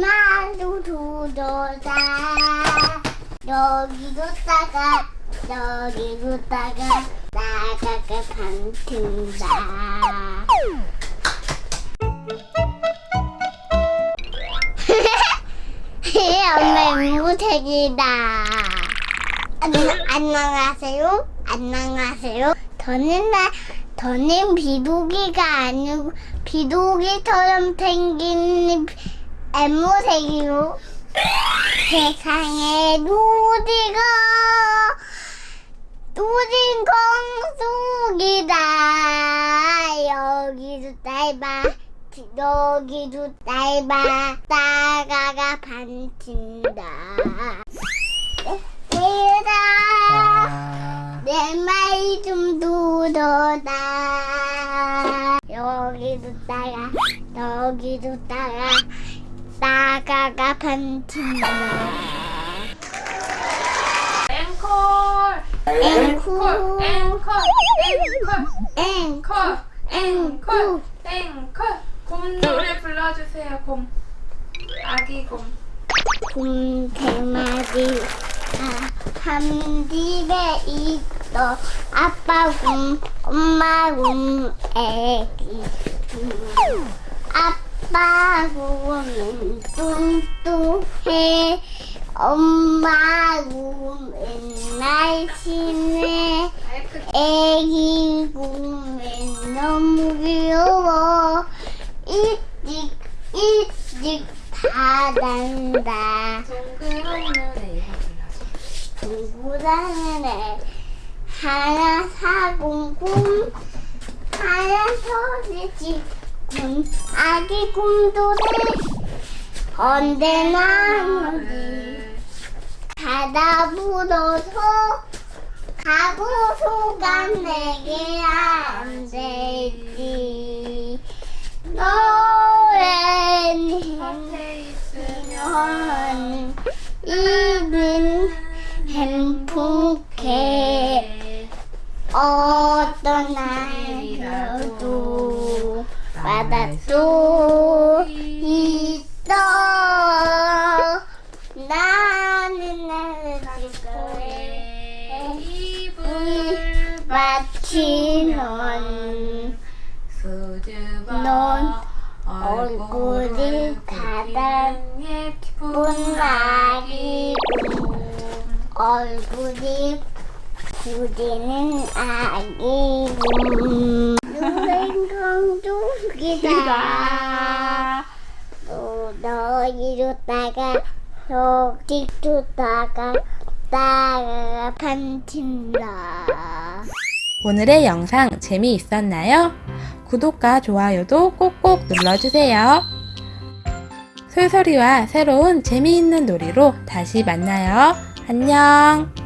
마루 두더다. 여기도 따가 여기도 따가 나가가 반튼다. 엄마 무색이다. 안녕하세요? 안녕하세요? 저는 나 저는 비둘기가 아니고 비둘기처럼 생긴 앵무새기로 세상에 누디가 누진 공속이다. 여기도 짧아 여기도 짧아 따가가 반친다. 얘들아 아, 내말좀 들어라 여기도 따가 여기도 따가 따가가 반친다 앵콜! 앵콜. 앵콜 앵콜 앵콜. 앵콜 앵콜. 곰 노래 불러주세요 곰. 아기 곰. 곰 대마리 한 집에 있어. 아빠 곰 엄마 곰 애기 곰. 아빠 곰은 뚱뚱해. 엄마 곰은 날씬해 애기 곰은 너무 귀여워. 일찍 일찍 다 난다. 동그라는 애 하나 사공곰 하나 소리지 곰 아기 곰돌이 언제나 어디 가다 묻어서 가고 소간 내게 안 되지. 너의 앞에 있으면 현 이는 행복해. 어떤 날이라도 바닷도 있어 나는 마치 넌 수줍어 넌 얼굴이 가장 예쁜 아기 얼굴이 구리는 아기 누 랭강쪽이다 또 너희로 따가 저기도 따가 따가 반친다 오늘의 영상 재미있었나요? 구독과 좋아요도 꼭꼭 눌러주세요. 솔솔이와 새로운 재미있는 놀이로 다시 만나요. 안녕!